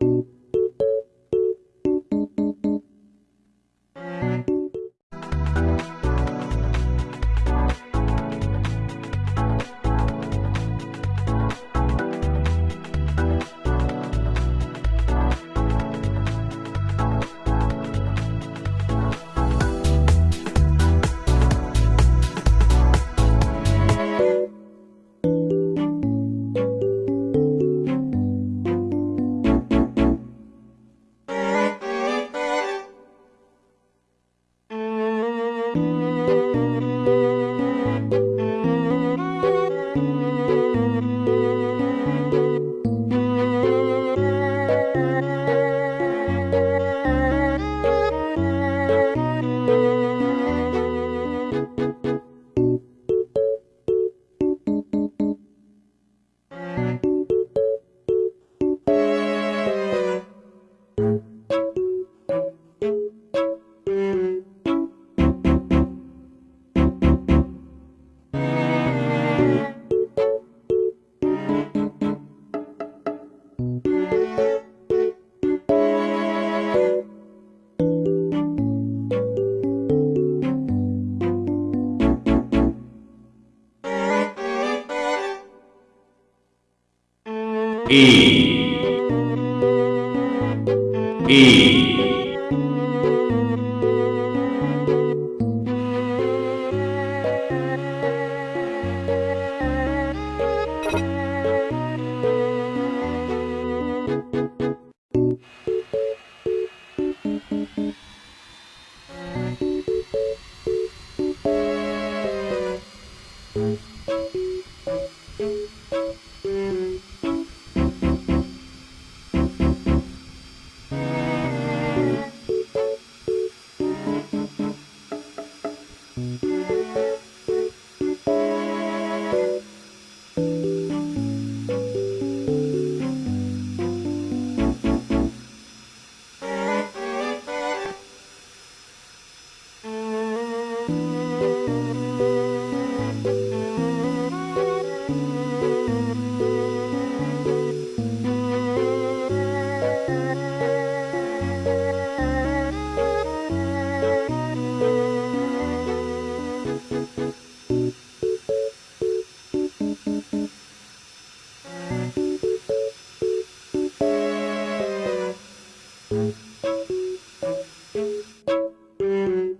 you Música E. E Thank mm -hmm. you.